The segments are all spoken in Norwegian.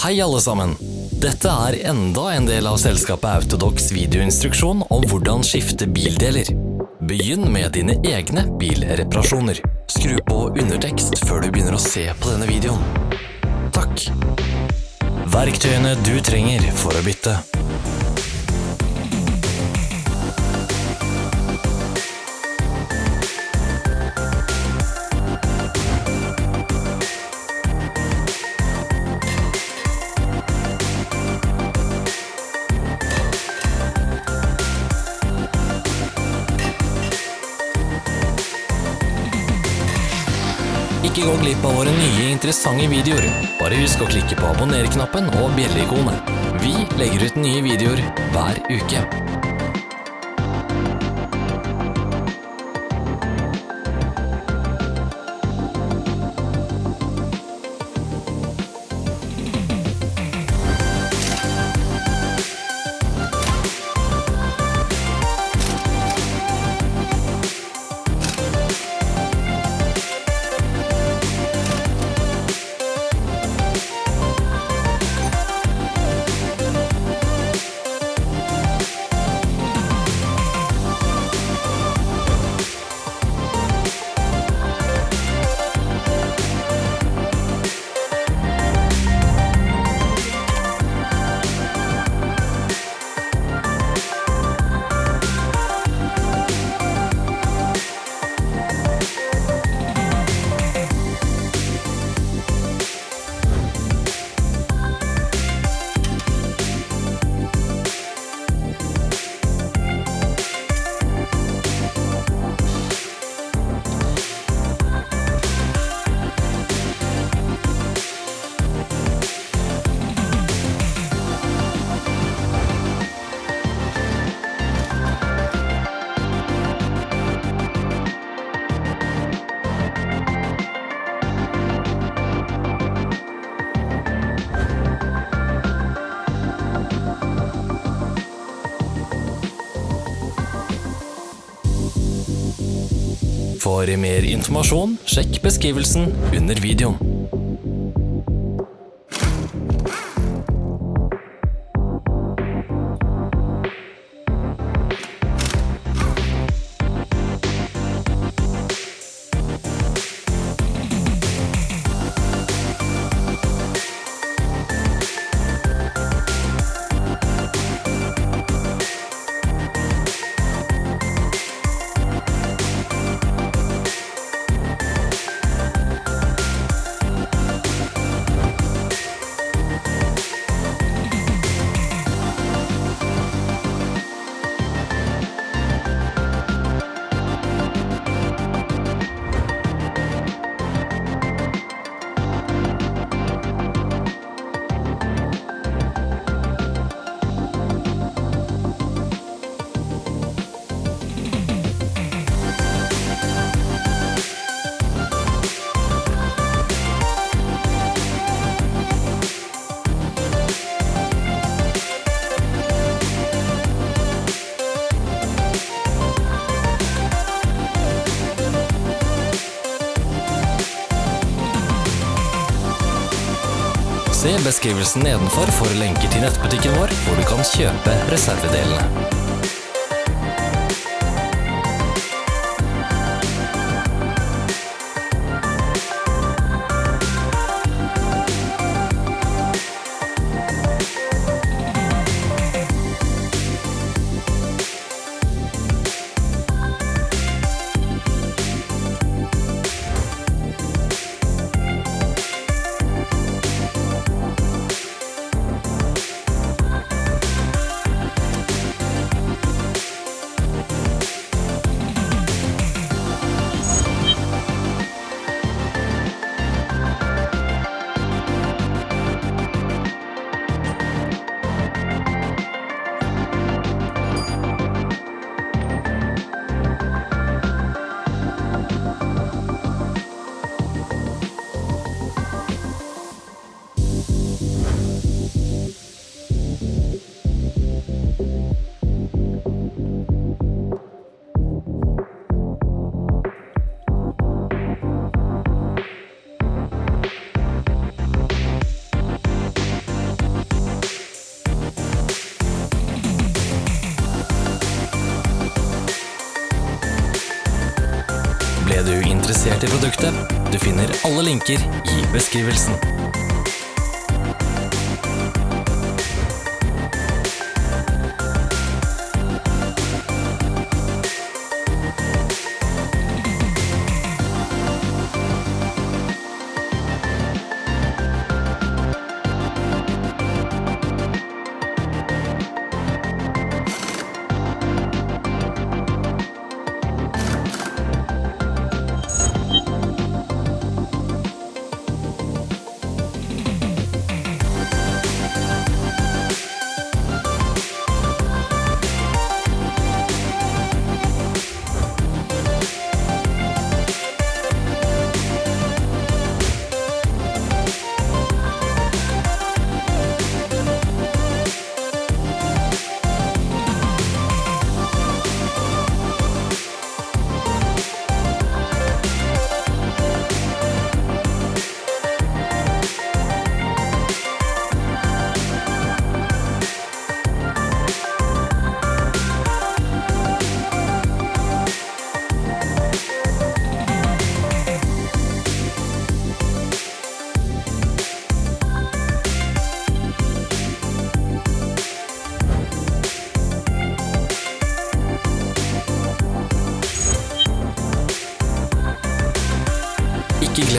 Hei alle sammen! Dette er enda en del av selskapet Autodox videoinstruksjon om hvordan skifte bildeler. Begynn med dine egne bilreparasjoner. Skru på undertekst før du begynner å se på denne videoen. Takk. Verktøyene du trenger for å bytte. Ikke gå glipp av våre nye interessante videoer. Bare husk å klikke på abonner-knappen og bjelleikonet. Vi legger ut nye videoer hver uke. For mer informasjon, sjekk beskrivelsen under videoen. Se beskrivelsen nedenfor for lenker til nettbutikken vår, hvor du kan kjøpe reservedelene. I produktet. Du finner alle linker i beskrivelsen.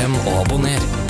Ikke glem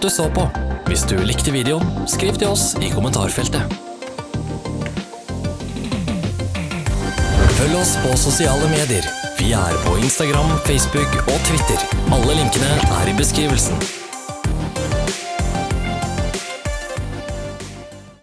at du så på. Hvis du likte videoen, skriv til oss i kommentarfeltet. Følg oss på sosiale medier. Vi er på Instagram, Facebook og Twitter. Alle linkene er i beskrivelsen.